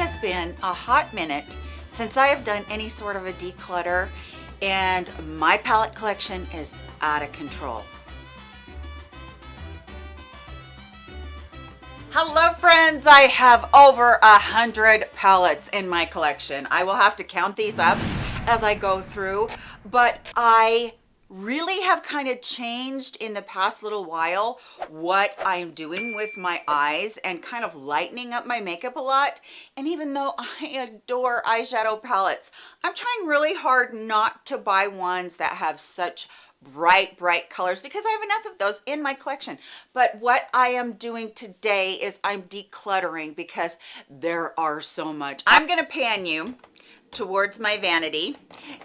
has been a hot minute since I have done any sort of a declutter and my palette collection is out of control. Hello friends, I have over a hundred palettes in my collection. I will have to count these up as I go through, but I really have kind of changed in the past little while what I'm doing with my eyes and kind of lightening up my makeup a lot. And even though I adore eyeshadow palettes, I'm trying really hard not to buy ones that have such bright bright colors because I have enough of those in my collection. But what I am doing today is I'm decluttering because there are so much. I'm gonna pan you towards my vanity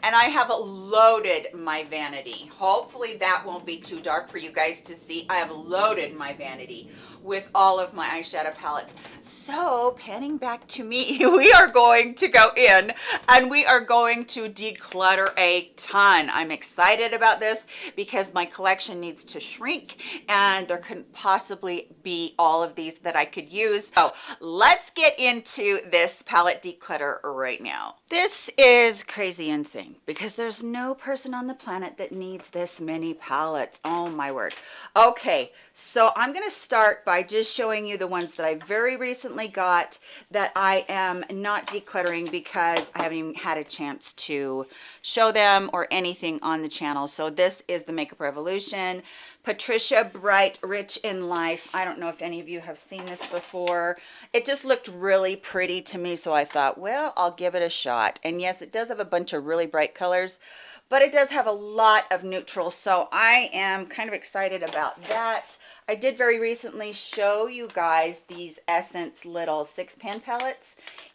and I have loaded my vanity. Hopefully that won't be too dark for you guys to see. I have loaded my vanity with all of my eyeshadow palettes. So panning back to me, we are going to go in and we are going to declutter a ton. I'm excited about this because my collection needs to shrink and there couldn't possibly be all of these that I could use. So let's get into this palette declutter right now. This is crazy insane because there's no person on the planet that needs this many palettes. Oh my word. Okay, so I'm going to start by just showing you the ones that I very recently got that I am not decluttering because I haven't even had a chance to show them or anything on the channel. So this is the Makeup Revolution. Patricia Bright Rich in Life. I don't know if any of you have seen this before. It just looked really pretty to me. So I thought, well, I'll give it a shot. And yes, it does have a bunch of really bright colors but it does have a lot of neutrals so i am kind of excited about that I did very recently show you guys these Essence little six pan palettes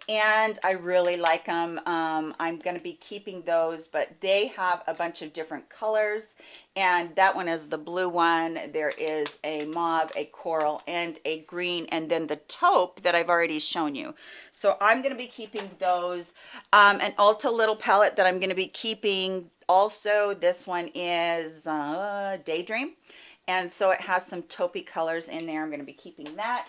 and I really like them. Um, I'm going to be keeping those, but they have a bunch of different colors and that one is the blue one. There is a mauve, a coral, and a green, and then the taupe that I've already shown you. So I'm going to be keeping those. Um, an Ulta little palette that I'm going to be keeping also. This one is uh, Daydream and so it has some taupey colors in there. I'm going to be keeping that.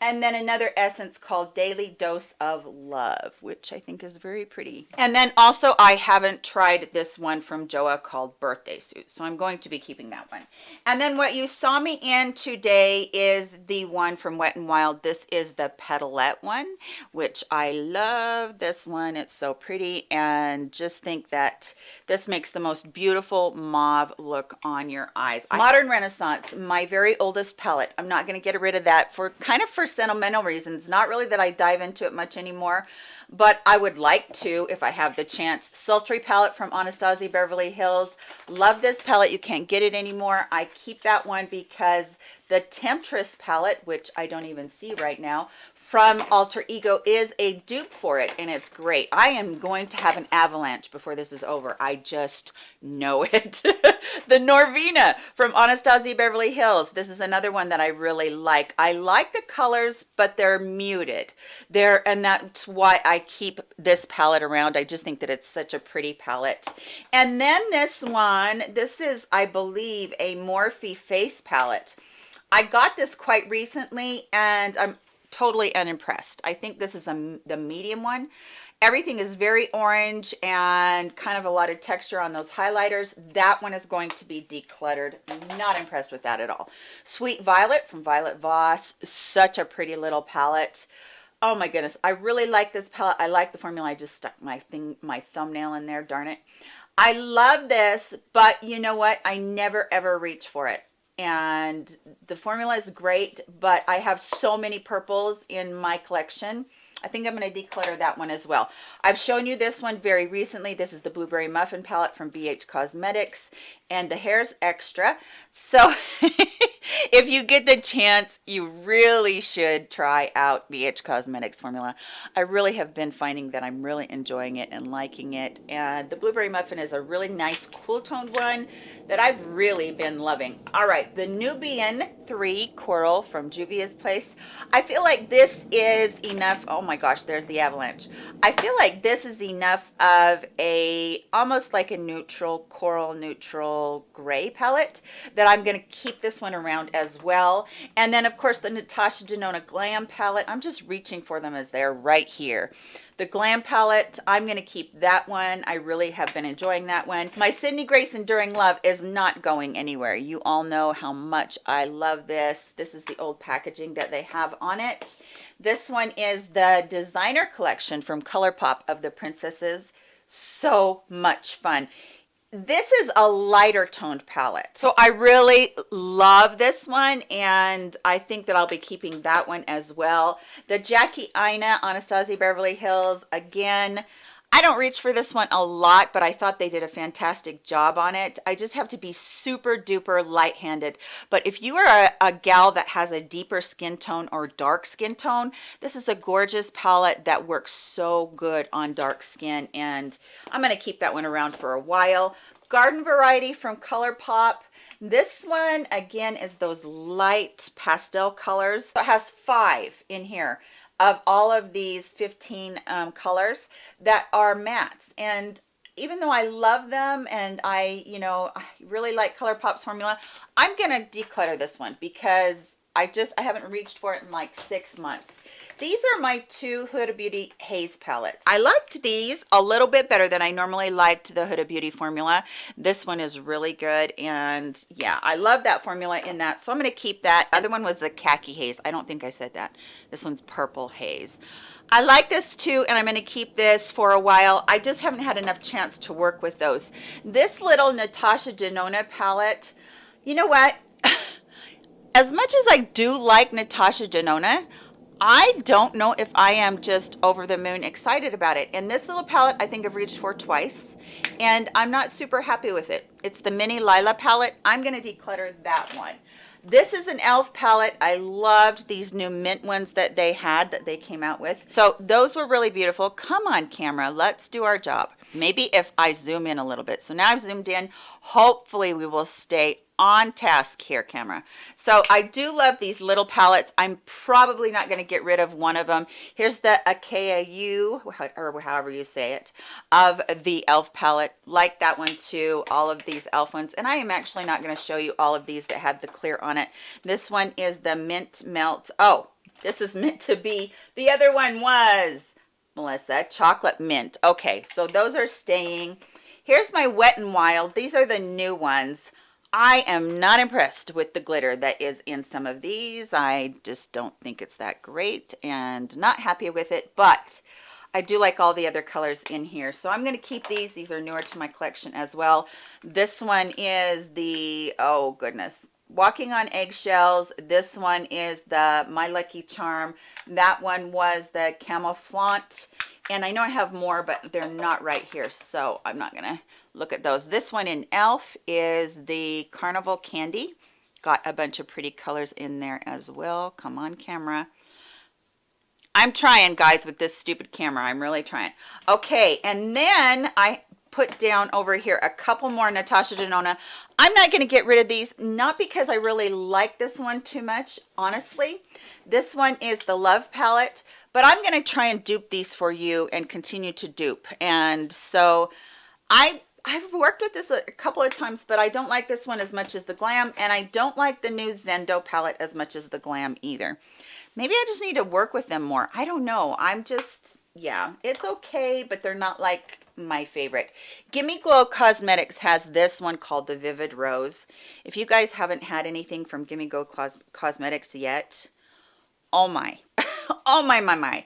And then another essence called Daily Dose of Love, which I think is very pretty. And then also I haven't tried this one from Joa called Birthday Suit, so I'm going to be keeping that one. And then what you saw me in today is the one from Wet n Wild. This is the Petalette one, which I love this one. It's so pretty and just think that this makes the most beautiful mauve look on your eyes. Modern Renaissance Renaissance, my very oldest palette. I'm not going to get rid of that for kind of for sentimental reasons. Not really that I dive into it much anymore, but I would like to if I have the chance. Sultry palette from Anastasia Beverly Hills. Love this palette. You can't get it anymore. I keep that one because the Temptress palette, which I don't even see right now, from Alter Ego is a dupe for it and it's great. I am going to have an avalanche before this is over. I just know it. the Norvina from Anastasia Beverly Hills. This is another one that I really like. I like the colors, but they're muted. They're, and that's why I keep this palette around. I just think that it's such a pretty palette. And then this one, this is, I believe, a Morphe face palette. I got this quite recently and I'm totally unimpressed. I think this is a, the medium one. Everything is very orange and kind of a lot of texture on those highlighters. That one is going to be decluttered. Not impressed with that at all. Sweet Violet from Violet Voss. Such a pretty little palette. Oh my goodness. I really like this palette. I like the formula. I just stuck my thing, my thumbnail in there. Darn it. I love this, but you know what? I never ever reach for it and the formula is great but i have so many purples in my collection I think I'm going to declutter that one as well. I've shown you this one very recently. This is the Blueberry Muffin Palette from BH Cosmetics and the hair's extra. So if you get the chance, you really should try out BH Cosmetics formula. I really have been finding that I'm really enjoying it and liking it. And the Blueberry Muffin is a really nice cool toned one that I've really been loving. All right, the Nubian 3 Coral from Juvia's Place. I feel like this is enough. Oh my gosh, there's the avalanche. I feel like this is enough of a, almost like a neutral, coral neutral gray palette that I'm going to keep this one around as well. And then of course the Natasha Denona Glam palette. I'm just reaching for them as they're right here. The Glam palette, I'm going to keep that one. I really have been enjoying that one. My Sydney Grace Enduring Love is not going anywhere. You all know how much I love this. This is the old packaging that they have on it. This one is the designer collection from ColourPop of the princesses. So much fun this is a lighter toned palette. So i really love this one and i think that i'll be keeping that one as well. The Jackie Aina anastasia beverly hills again I don't reach for this one a lot, but I thought they did a fantastic job on it. I just have to be super duper light-handed. But if you are a, a, gal that has a deeper skin tone or dark skin tone, this is a gorgeous palette that works so good on dark skin. And I'm going to keep that one around for a while. Garden Variety from ColourPop. This one, again, is those light pastel colors. It has five in here of all of these 15 um, colors that are mattes. And even though I love them and I you know I really like ColourPop's formula I'm gonna declutter this one because I just I haven't reached for it in like six months these are my two Huda Beauty Haze palettes. I liked these a little bit better than I normally liked the Huda Beauty formula. This one is really good. And yeah, I love that formula in that. So I'm going to keep that. other one was the Khaki Haze. I don't think I said that. This one's Purple Haze. I like this too, and I'm going to keep this for a while. I just haven't had enough chance to work with those. This little Natasha Denona palette, you know what? as much as I do like Natasha Denona, I don't know if I am just over the moon excited about it. And this little palette, I think I've reached for twice, and I'm not super happy with it. It's the Mini Lila palette. I'm going to declutter that one. This is an e.l.f. palette. I loved these new mint ones that they had that they came out with. So those were really beautiful. Come on, camera. Let's do our job. Maybe if I zoom in a little bit. So now I've zoomed in. Hopefully we will stay on task here camera. So i do love these little palettes. I'm probably not going to get rid of one of them here's the akau or however you say it of the elf palette. Like that one too all of these elf ones. And i am actually not going to show you all of these that have the clear on it. This one is the mint melt. Oh this is meant to be. The other one was melissa chocolate mint. Okay so those are staying. Here's my wet and wild. These are the new ones I am not impressed with the glitter that is in some of these. I just don't think it's that great and not happy with it, but I do like all the other colors in here. So I'm going to keep these. These are newer to my collection as well. This one is the, oh goodness, Walking on Eggshells. This one is the My Lucky Charm. That one was the Camouflante. And I know I have more, but they're not right here. So I'm not going to look at those. This one in e.l.f. is the carnival candy. Got a bunch of pretty colors in there as well. Come on camera. I'm trying guys with this stupid camera. I'm really trying. Okay and then i put down over here a couple more natasha denona. I'm not going to get rid of these not because i really like this one too much honestly. This one is the love palette but i'm going to try and dupe these for you and continue to dupe. And so i I've worked with this a couple of times, but I don't like this one as much as the Glam, and I don't like the new Zendo palette as much as the Glam either. Maybe I just need to work with them more. I don't know. I'm just, yeah, it's okay, but they're not like my favorite. Gimme Glow Cosmetics has this one called the Vivid Rose. If you guys haven't had anything from Gimme Glow Cos Cosmetics yet, oh my oh my my my.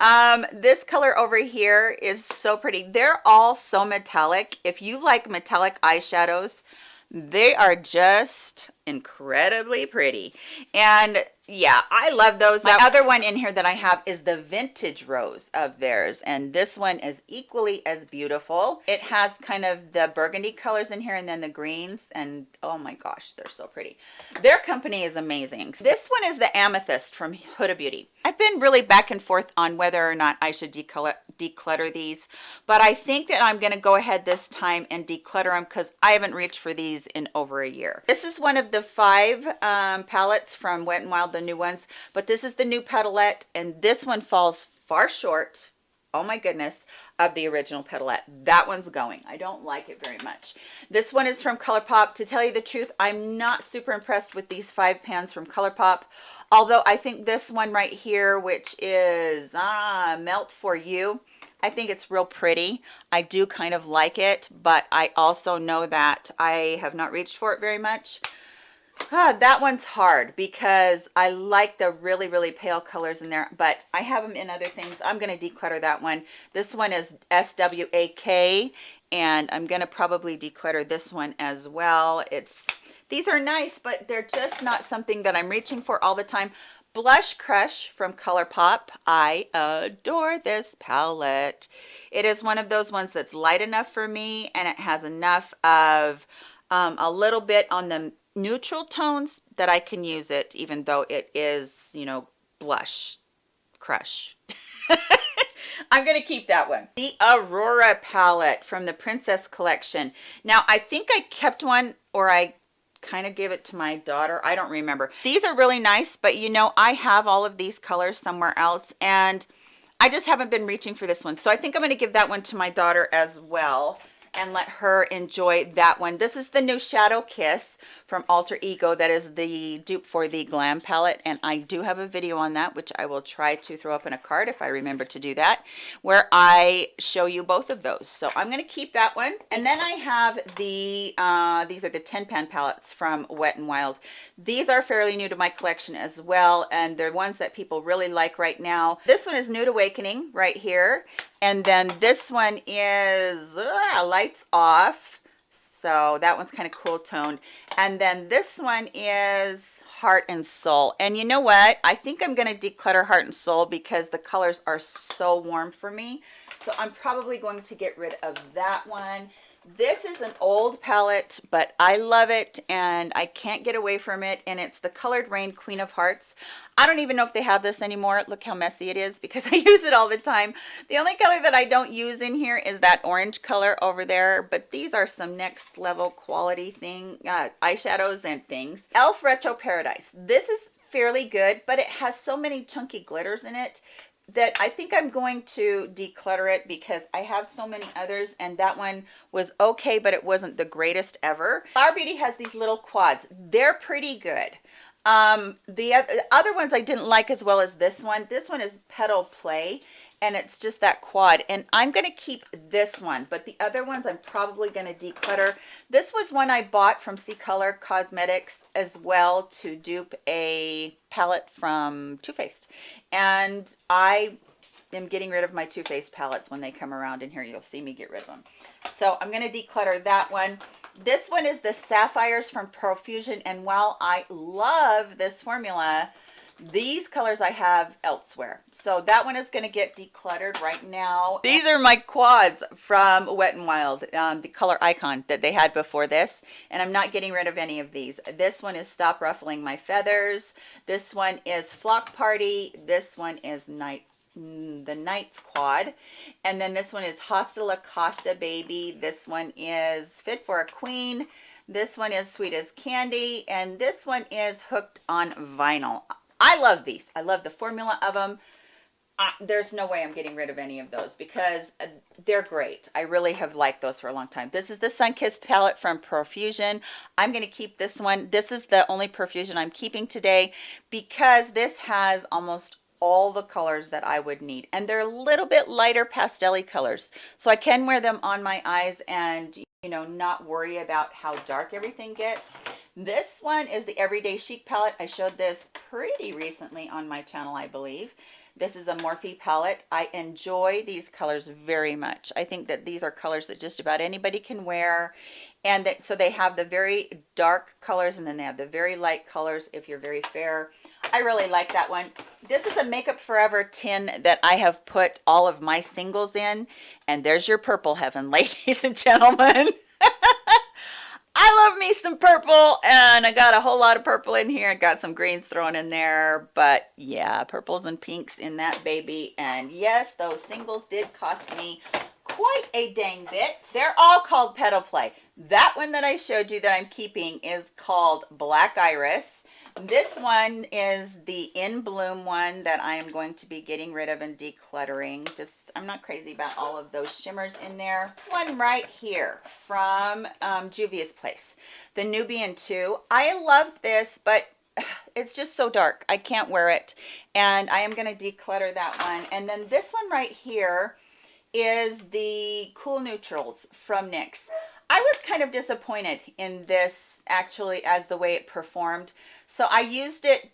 Um this color over here is so pretty. They're all so metallic. If you like metallic eyeshadows they are just incredibly pretty. And yeah i love those. The other one in here that i have is the vintage rose of theirs and this one is equally as beautiful. It has kind of the burgundy colors in here and then the greens and oh my gosh they're so pretty. Their company is amazing. This one is the amethyst from huda beauty. I've been really back and forth on whether or not i should declutter declutter these but i think that i'm going to go ahead this time and declutter them because i haven't reached for these in over a year. This is one of the five um, palettes from Wet n Wild, the new ones, but this is the new petalette, and this one falls far short oh my goodness, of the original Petalette. That one's going. I don't like it very much. This one is from ColourPop. To tell you the truth, I'm not super impressed with these five pans from ColourPop. Although I think this one right here, which is ah, Melt For You, I think it's real pretty. I do kind of like it, but I also know that I have not reached for it very much. Ah, that one's hard because I like the really, really pale colors in there, but I have them in other things. I'm going to declutter that one. This one is SWAK, and I'm going to probably declutter this one as well. It's These are nice, but they're just not something that I'm reaching for all the time. Blush Crush from ColourPop. I adore this palette. It is one of those ones that's light enough for me, and it has enough of um, a little bit on the neutral tones that I can use it even though it is you know blush crush. I'm gonna keep that one. The Aurora palette from the Princess collection. Now I think I kept one or I kind of gave it to my daughter. I don't remember. These are really nice but you know I have all of these colors somewhere else and I just haven't been reaching for this one. So I think I'm going to give that one to my daughter as well and let her enjoy that one. This is the new Shadow Kiss from Alter Ego. That is the dupe for the Glam palette. And I do have a video on that, which I will try to throw up in a card if I remember to do that, where I show you both of those. So I'm going to keep that one. And then I have the, uh, these are the 10 pan palettes from Wet n Wild. These are fairly new to my collection as well. And they're ones that people really like right now. This one is Nude Awakening right here and then this one is uh, lights off. So that one's kind of cool toned. And then this one is heart and soul. And you know what? I think i'm going to declutter heart and soul because the colors are so warm for me. So i'm probably going to get rid of that one this is an old palette but i love it and i can't get away from it and it's the Coloured Raine queen of hearts. I don't even know if they have this anymore. Look how messy it is because i use it all the time. The only color that i don't use in here is that orange color over there but these are some next level quality thing uh, eyeshadows and things. Elf retro paradise. This is fairly good but it has so many chunky glitters in it that I think I'm going to declutter it because I have so many others and that one was okay but it wasn't the greatest ever. Flower Beauty has these little quads. They're pretty good. Um, the other ones I didn't like as well as this one. This one is Petal Play and it's just that quad and i'm going to keep this one but the other ones i'm probably going to declutter this was one i bought from c color cosmetics as well to dupe a palette from Too Faced and i am getting rid of my Too Faced palettes when they come around in here. You'll see me get rid of them so i'm going to declutter that one. This one is the sapphires from profusion and while i love this formula these colors I have elsewhere. So that one is going to get decluttered right now. These are my quads from Wet n Wild, um, the color icon that they had before this. And I'm not getting rid of any of these. This one is Stop Ruffling My Feathers. This one is Flock Party. This one is Night mm, the Knights quad and then this one is Hasta La Costa baby this one is fit for a queen this one is sweet as candy and this one is hooked on vinyl I love these. I love the formula of them. Uh, there's no way I'm getting rid of any of those because uh, they're great. I really have liked those for a long time. This is the Sunkissed palette from Profusion. I'm going to keep this one. This is the only Profusion I'm keeping today because this has almost all the colors that I would need and they're a little bit lighter pastel colors so I can wear them on my eyes and you know not worry about how dark everything gets this one is the everyday chic palette. I showed this pretty recently on my channel i believe. This is a morphe palette. I enjoy these colors very much. I think that these are colors that just about anybody can wear. And that so they have the very dark colors and then they have the very light colors if you're very fair. I really like that one. This is a makeup forever tin that i have put all of my singles in. And there's your purple heaven ladies and gentlemen I love me some purple and I got a whole lot of purple in here. I got some greens thrown in there, but yeah, purples and pinks in that baby. And yes, those singles did cost me quite a dang bit. They're all called Petal Play. That one that I showed you that I'm keeping is called Black Iris. This one is the In Bloom one that I am going to be getting rid of and decluttering. Just, I'm not crazy about all of those shimmers in there. This one right here from um, Juvia's Place, the Nubian 2. I love this, but it's just so dark. I can't wear it. And I am going to declutter that one. And then this one right here is the Cool Neutrals from NYX. I was kind of disappointed in this actually as the way it performed. So I used it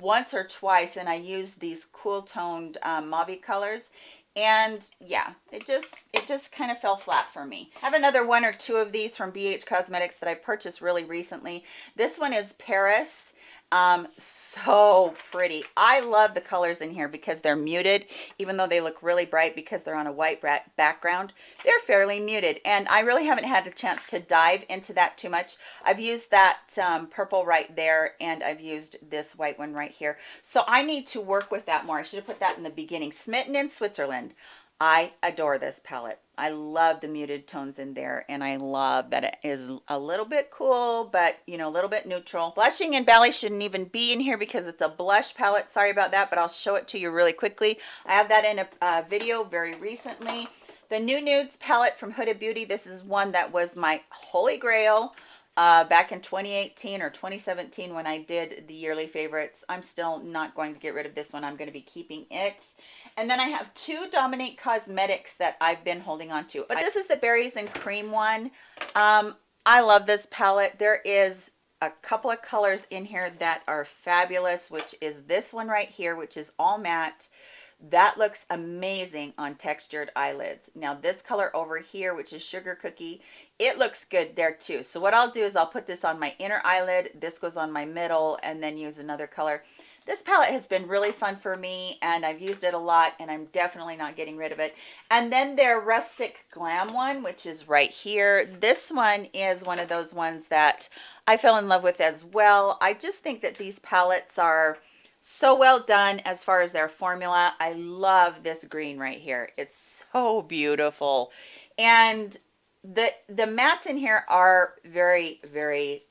once or twice and I used these cool toned um, mauve colors. And yeah it just it just kind of fell flat for me. I have another one or two of these from bh cosmetics that i purchased really recently. This one is paris um so pretty. I love the colors in here because they're muted even though they look really bright because they're on a white background they're fairly muted. And i really haven't had a chance to dive into that too much. I've used that um, purple right there and i've used this white one right here. So i need to work with that more. I should have put that in the beginning. Smitten in switzerland. I adore this palette. I love the muted tones in there and I love that it is a little bit cool, but you know, a little bit neutral. Blushing and belly shouldn't even be in here because it's a blush palette. Sorry about that, but I'll show it to you really quickly. I have that in a, a video very recently. The New Nudes palette from Huda Beauty. This is one that was my holy grail uh, back in 2018 or 2017 when I did the yearly favorites. I'm still not going to get rid of this one. I'm going to be keeping it. And then I have two Dominique Cosmetics that I've been holding on to. But this is the Berries and Cream one. Um, I love this palette. There is a couple of colors in here that are fabulous, which is this one right here, which is all matte. That looks amazing on textured eyelids. Now this color over here, which is Sugar Cookie, it looks good there too. So what I'll do is I'll put this on my inner eyelid. This goes on my middle and then use another color. This palette has been really fun for me and I've used it a lot and I'm definitely not getting rid of it. And then their Rustic Glam one, which is right here. This one is one of those ones that I fell in love with as well. I just think that these palettes are so well done as far as their formula. I love this green right here. It's so beautiful. And the the mattes in here are very, very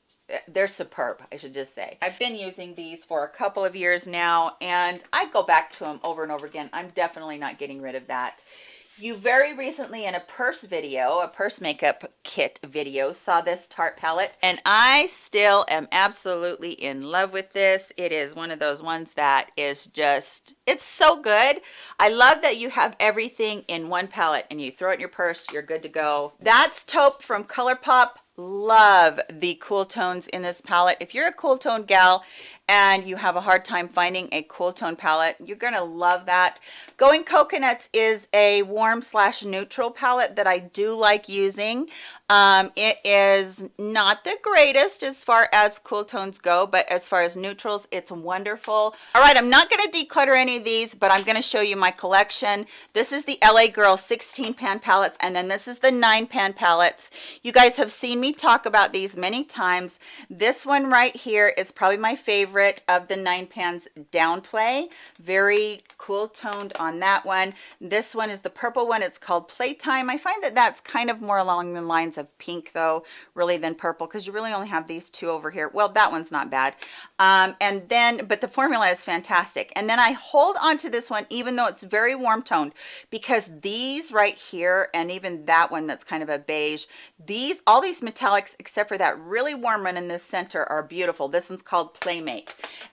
they're superb i should just say. I've been using these for a couple of years now and i go back to them over and over again. I'm definitely not getting rid of that. You very recently in a purse video a purse makeup kit video saw this tarte palette and i still am absolutely in love with this. It is one of those ones that is just it's so good. I love that you have everything in one palette and you throw it in your purse you're good to go. That's taupe from colourpop love the cool tones in this palette. If you're a cool tone gal and you have a hard time finding a cool tone palette you're gonna love that. Going coconuts is a warm slash neutral palette that i do like using. Um, it is not the greatest as far as cool tones go but as far as neutrals it's wonderful. All right i'm not going to declutter any of these but i'm going to show you my collection. This is the la girl 16 pan palettes and then this is the 9 pan palettes. You guys have seen me talk about these many times. This one right here is probably my favorite of the nine pans downplay. Very cool toned on that one. This one is the purple one. It's called playtime. I find that that's kind of more along the lines of pink though really than purple because you really only have these two over here. Well that one's not bad. Um, and then but the formula is fantastic. And then i hold on to this one even though it's very warm toned because these right here and even that one that's kind of a beige these all these metallics except for that really warm one in the center are beautiful. This one's called playmate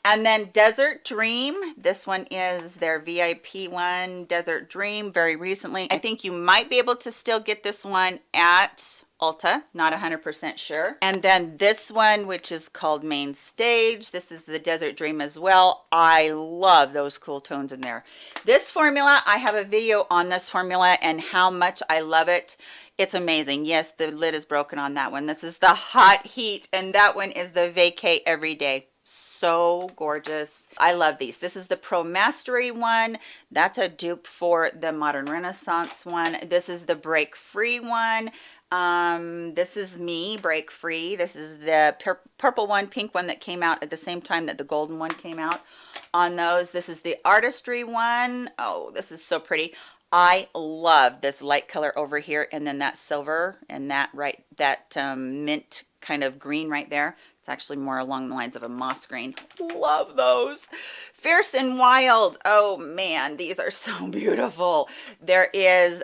and then desert dream this one is their vip one desert dream very recently i think you might be able to still get this one at Ulta, not 100% sure. And then this one, which is called Main Stage. This is the Desert Dream as well. I love those cool tones in there. This formula, I have a video on this formula and how much I love it. It's amazing. Yes, the lid is broken on that one. This is the Hot Heat, and that one is the Vacay Everyday so gorgeous. I love these. This is the pro mastery one. That's a dupe for the modern renaissance one. This is the break free one. Um this is me break free. This is the pur purple one pink one that came out at the same time that the golden one came out on those. This is the artistry one. Oh, this is so pretty. I love this light color over here and then that silver and that right that um, mint kind of green right there It's actually more along the lines of a moss green. Love those. Fierce and Wild. Oh man, these are so beautiful. There is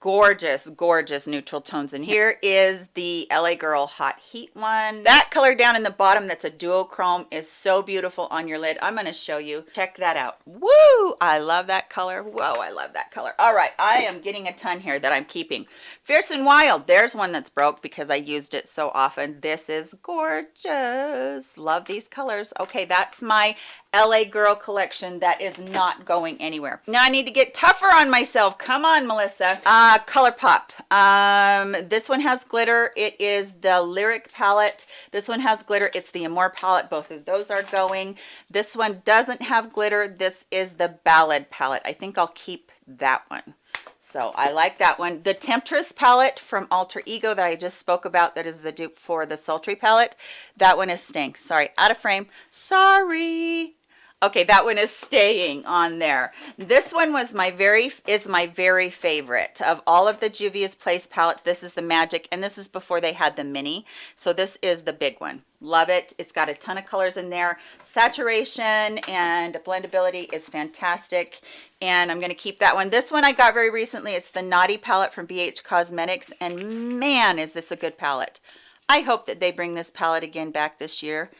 gorgeous gorgeous neutral tones. And here is the la girl hot heat one. That color down in the bottom that's a duochrome is so beautiful on your lid. I'm going to show you. Check that out. Woo! I love that color. Whoa i love that color. All right i am getting a ton here that i'm keeping. Fierce and wild there's one that's broke because i used it so often. This is gorgeous. Love these colors. Okay that's my LA Girl collection that is not going anywhere. Now I need to get tougher on myself. Come on, Melissa. Uh, ColourPop. Um, this one has glitter. It is the Lyric palette. This one has glitter. It's the Amore palette. Both of those are going. This one doesn't have glitter. This is the Ballad palette. I think I'll keep that one. So I like that one. The Temptress palette from Alter Ego that I just spoke about, that is the dupe for the Sultry palette. That one is stink. Sorry, out of frame. Sorry. Okay, that one is staying on there. This one was my very, is my very favorite of all of the Juvia's Place palettes. This is the Magic, and this is before they had the mini. So this is the big one. Love it. It's got a ton of colors in there. Saturation and blendability is fantastic. And I'm going to keep that one. This one I got very recently. It's the Naughty palette from BH Cosmetics. And man, is this a good palette. I hope that they bring this palette again back this year.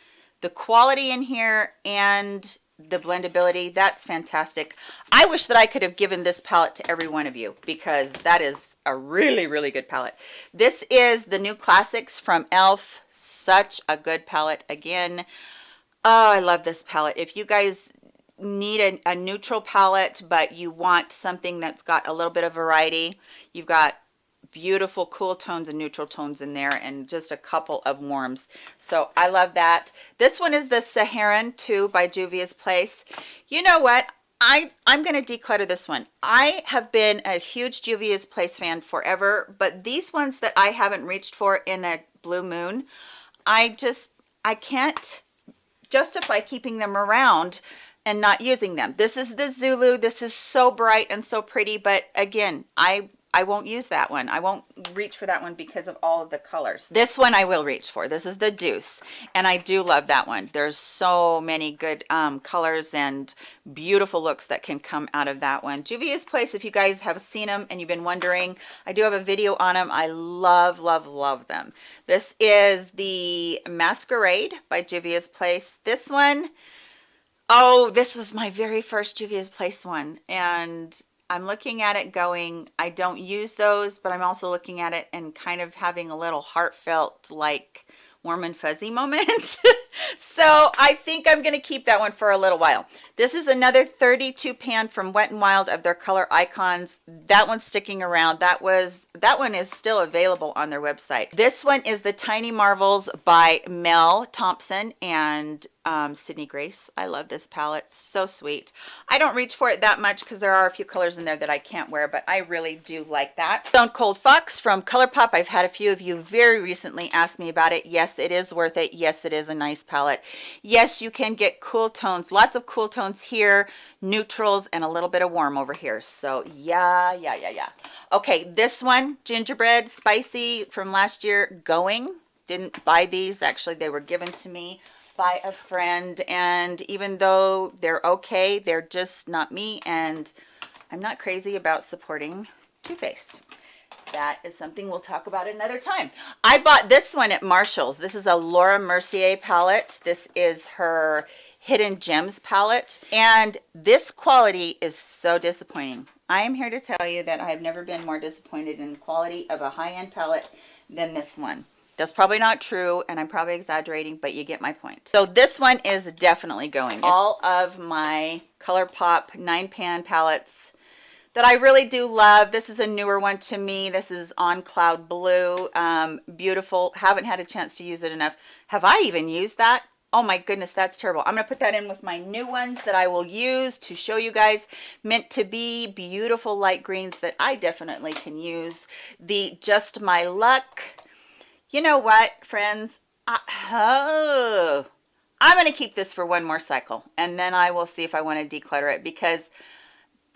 The quality in here and the blendability that's fantastic. I wish that i could have given this palette to every one of you because that is a really really good palette. This is the new classics from elf such a good palette again. Oh i love this palette. If you guys need a, a neutral palette but you want something that's got a little bit of variety you've got beautiful cool tones and neutral tones in there and just a couple of warms so i love that this one is the saharan 2 by juvia's place you know what I, I'm going to declutter this one. I have been a huge Juvia's Place fan forever, but these ones that I haven't reached for in a blue moon, I just, I can't justify keeping them around and not using them. This is the Zulu. This is so bright and so pretty, but again, I I won't use that one. I won't reach for that one because of all of the colors. This one I will reach for. This is the Deuce. And I do love that one. There's so many good um, colors and beautiful looks that can come out of that one. Juvia's Place, if you guys have seen them and you've been wondering, I do have a video on them. I love, love, love them. This is the Masquerade by Juvia's Place. This one, oh, this was my very first Juvia's Place one. And I'm looking at it going, I don't use those, but I'm also looking at it and kind of having a little heartfelt, like warm and fuzzy moment. So I think I'm going to keep that one for a little while. This is another 32 pan from Wet n Wild of their color icons. That one's sticking around. That was that one is still available on their website. This one is the Tiny Marvels by Mel Thompson and um, Sydney Grace. I love this palette. So sweet. I don't reach for it that much because there are a few colors in there that I can't wear, but I really do like that. Stone Cold Fox from ColourPop. I've had a few of you very recently ask me about it. Yes, it is worth it. Yes, it is a nice palette. Yes, you can get cool tones. Lots of cool tones here, neutrals, and a little bit of warm over here. So yeah, yeah, yeah, yeah. Okay, this one, Gingerbread Spicy from last year, Going. Didn't buy these. Actually, they were given to me by a friend and even though they're okay they're just not me and I'm not crazy about supporting Too Faced that is something we'll talk about another time. I bought this one at Marshall's. This is a Laura Mercier palette. This is her hidden gems palette. And this quality is so disappointing. I am here to tell you that I've never been more disappointed in quality of a high-end palette than this one. That's probably not true, and I'm probably exaggerating, but you get my point. So this one is definitely going. All of my ColourPop 9-pan palettes that I really do love. This is a newer one to me. This is on Cloud Blue. Um, beautiful. Haven't had a chance to use it enough. Have I even used that? Oh my goodness, that's terrible. I'm to put that in with my new ones that I will use to show you guys. Meant to be beautiful light greens that I definitely can use. The Just My Luck you know what, friends? I, oh, I'm to keep this for one more cycle, and then I will see if I want to declutter it because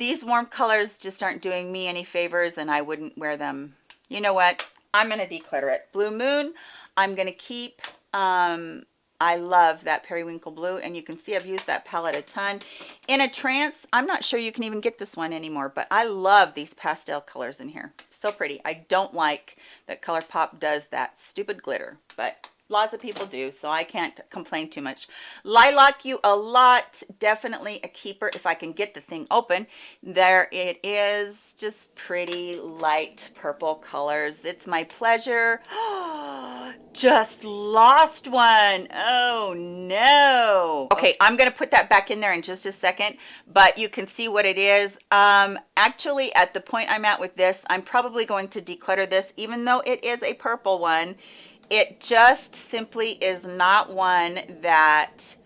these warm colors just aren't doing me any favors, and I wouldn't wear them. You know what? I'm going to declutter it. Blue Moon, I'm going to keep. Um, I love that periwinkle blue and you can see I've used that palette a ton. In a trance, I'm not sure you can even get this one anymore, but I love these pastel colors in here. So pretty. I don't like that ColourPop does that stupid glitter, but lots of people do so i can't complain too much. Lilac you a lot definitely a keeper if i can get the thing open. There it is just pretty light purple colors. It's my pleasure. Just lost one. Oh no. Okay i'm gonna put that back in there in just a second but you can see what it is. Um actually at the point i'm at with this i'm probably going to declutter this even though it is a purple one it just simply is not one that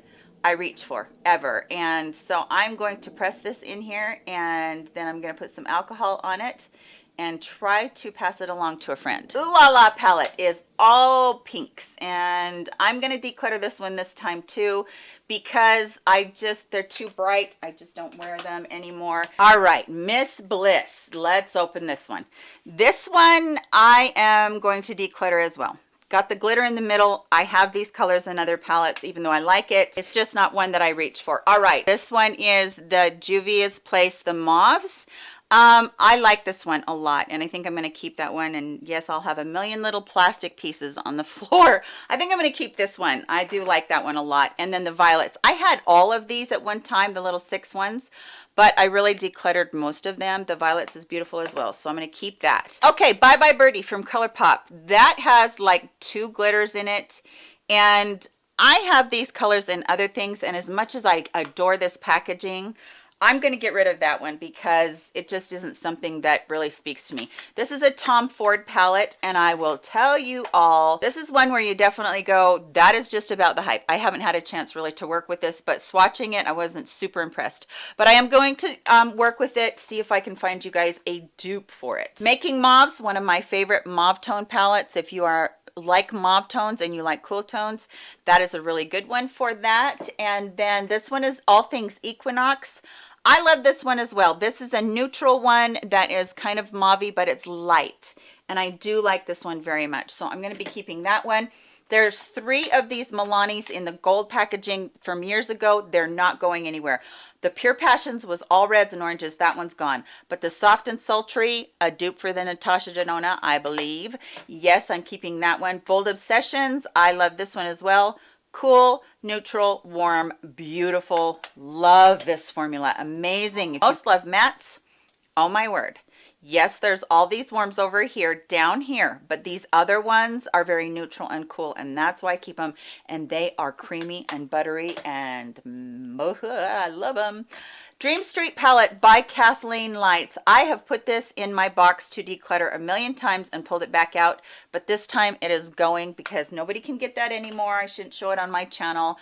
I reach for ever. And so I'm going to press this in here and then I'm going to put some alcohol on it and try to pass it along to a friend. Ooh La La palette is all pinks and I'm going to declutter this one this time too because I just, they're too bright. I just don't wear them anymore. All right, Miss Bliss. Let's open this one. This one I am going to declutter as well got the glitter in the middle. I have these colors in other palettes even though i like it. It's just not one that i reach for. All right this one is the juvia's place the mauves um, I like this one a lot and I think I'm going to keep that one and yes I'll have a million little plastic pieces on the floor. I think I'm going to keep this one. I do like that one a lot. And then the violets. I had all of these at one time the little six ones but I really decluttered most of them. The violets is beautiful as well so I'm going to keep that. Okay bye bye birdie from ColourPop. That has like two glitters in it and I have these colors and other things and as much as I adore this packaging I'm going to get rid of that one because it just isn't something that really speaks to me. This is a Tom Ford palette and I will tell you all, this is one where you definitely go, that is just about the hype. I haven't had a chance really to work with this, but swatching it, I wasn't super impressed. But I am going to um, work with it, see if I can find you guys a dupe for it. Making Mauves, one of my favorite mauve tone palettes. If you are like mauve tones and you like cool tones that is a really good one for that and then this one is all things equinox I love this one as well. This is a neutral one that is kind of mauve but it's light. And I do like this one very much. So I'm going to be keeping that one. There's three of these Milanis in the gold packaging from years ago. They're not going anywhere. The Pure Passions was all reds and oranges. That one's gone. But the Soft and Sultry, a dupe for the Natasha Denona, I believe. Yes, I'm keeping that one. Bold Obsessions, I love this one as well cool neutral warm beautiful love this formula amazing most love mattes oh my word yes there's all these worms over here down here but these other ones are very neutral and cool and that's why i keep them and they are creamy and buttery and oh, i love them Dream Street palette by Kathleen Lights. I have put this in my box to declutter a million times and pulled it back out, but this time it is going because nobody can get that anymore. I shouldn't show it on my channel.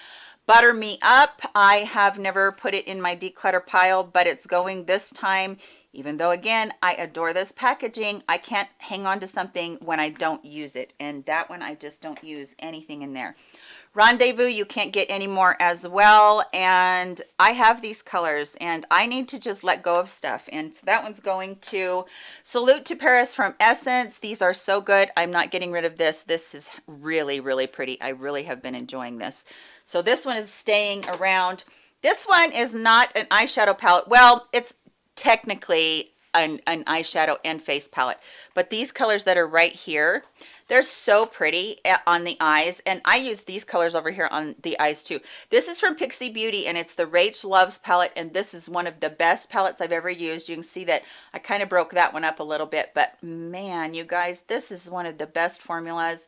Butter Me Up. I have never put it in my declutter pile, but it's going this time even though again i adore this packaging i can't hang on to something when i don't use it. And that one i just don't use anything in there. Rendezvous you can't get anymore as well. And i have these colors and i need to just let go of stuff. And so that one's going to salute to paris from essence. These are so good. I'm not getting rid of this. This is really really pretty. I really have been enjoying this. So this one is staying around. This one is not an eyeshadow palette. Well it's technically an, an eyeshadow and face palette. But these colors that are right here they're so pretty eh, on the eyes. And i use these colors over here on the eyes too. This is from Pixi Beauty and it's the rach loves palette and this is one of the best palettes i've ever used. You can see that i kind of broke that one up a little bit but man you guys this is one of the best formulas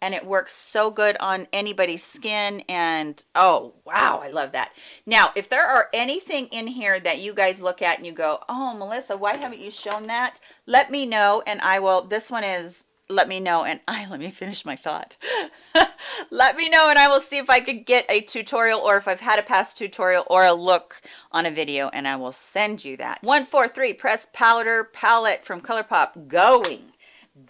and it works so good on anybody's skin and oh wow i love that. Now if there are anything in here that you guys look at and you go oh melissa why haven't you shown that? Let me know and i will this one is let me know and I let me finish my thought. Let me know and I will see if I could get a tutorial or if I've had a past tutorial or a look on a video and I will send you that. 143 pressed powder palette from ColourPop. Going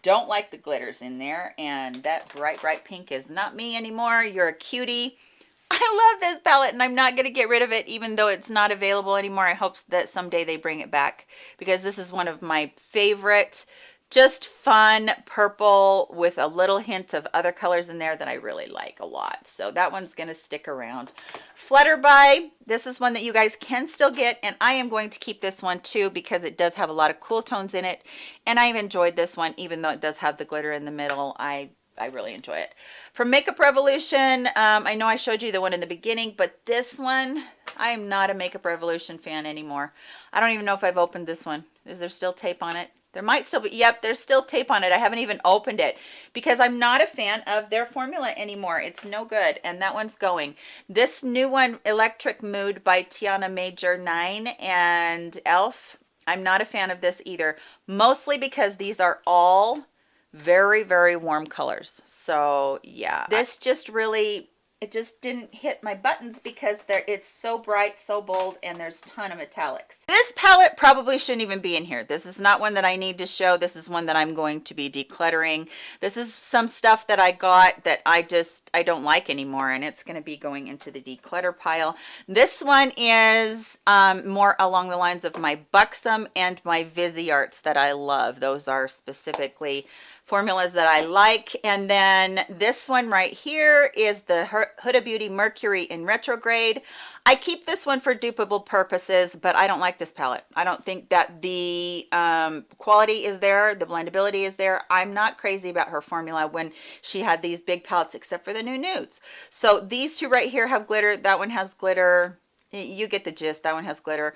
don't like the glitters in there and that bright bright pink is not me anymore. You're a cutie. I love this palette and I'm not going to get rid of it even though it's not available anymore. I hope that someday they bring it back because this is one of my favorite just fun purple with a little hint of other colors in there that I really like a lot. So that one's going to stick around. Flutterby, this is one that you guys can still get and I am going to keep this one too because it does have a lot of cool tones in it and I've enjoyed this one even though it does have the glitter in the middle. I I really enjoy it. From Makeup Revolution, um, I know I showed you the one in the beginning, but this one, I am not a Makeup Revolution fan anymore. I don't even know if I've opened this one. Is there still tape on it? There might still be, yep, there's still tape on it. I haven't even opened it because I'm not a fan of their formula anymore. It's no good. And that one's going. This new one, Electric Mood by Tiana Major 9 and e.l.f. I'm not a fan of this either. Mostly because these are all very, very warm colors. So yeah, this just really it just didn't hit my buttons because there it's so bright so bold and there's a ton of metallics this palette probably shouldn't even be in here. This is not one that i need to show. This is one that i'm going to be decluttering. This is some stuff that i got that i just i don't like anymore and it's going to be going into the declutter pile. This one is um, more along the lines of my buxom and my Visearts that i love. Those are specifically formulas that I like. And then this one right here is the Huda Beauty Mercury in retrograde. I keep this one for dupable purposes, but I don't like this palette. I don't think that the um, quality is there, the blendability is there. I'm not crazy about her formula when she had these big palettes, except for the new nudes. So these two right here have glitter. That one has glitter. You get the gist. That one has glitter.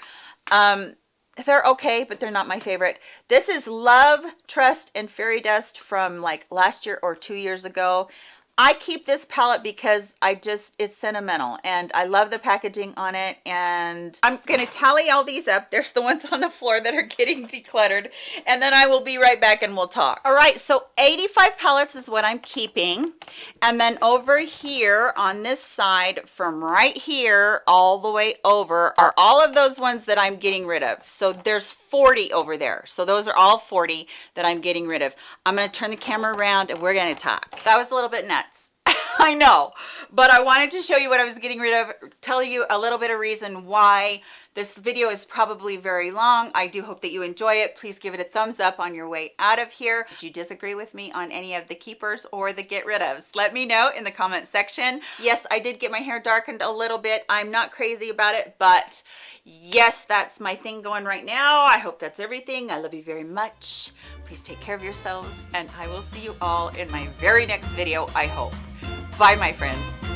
Um, they're okay but they're not my favorite. This is love trust and fairy dust from like last year or two years ago I keep this palette because I just, it's sentimental and I love the packaging on it and I'm going to tally all these up. There's the ones on the floor that are getting decluttered and then I will be right back and we'll talk. All right, so 85 palettes is what I'm keeping. And then over here on this side from right here all the way over are all of those ones that I'm getting rid of. So there's 40 over there. So those are all 40 that I'm getting rid of. I'm going to turn the camera around and we're going to talk. That was a little bit nuts. I know, but I wanted to show you what I was getting rid of, tell you a little bit of reason why this video is probably very long. I do hope that you enjoy it. Please give it a thumbs up on your way out of here. Did you disagree with me on any of the keepers or the get rid ofs? Let me know in the comment section. Yes, I did get my hair darkened a little bit. I'm not crazy about it, but yes, that's my thing going right now. I hope that's everything. I love you very much. Please take care of yourselves and I will see you all in my very next video, I hope. Bye, my friends.